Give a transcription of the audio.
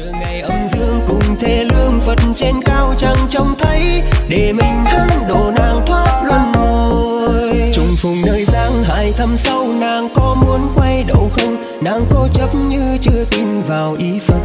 chờ ngày âm dương cùng thế lương phật trên cao chẳng trông thấy, để mình hắn đồ nàng thoát luân hồi. Trùng phùng nơi giang hải thăm sâu, nàng có muốn quay đầu không? Nàng cố chấp như chưa tin vào ý phật.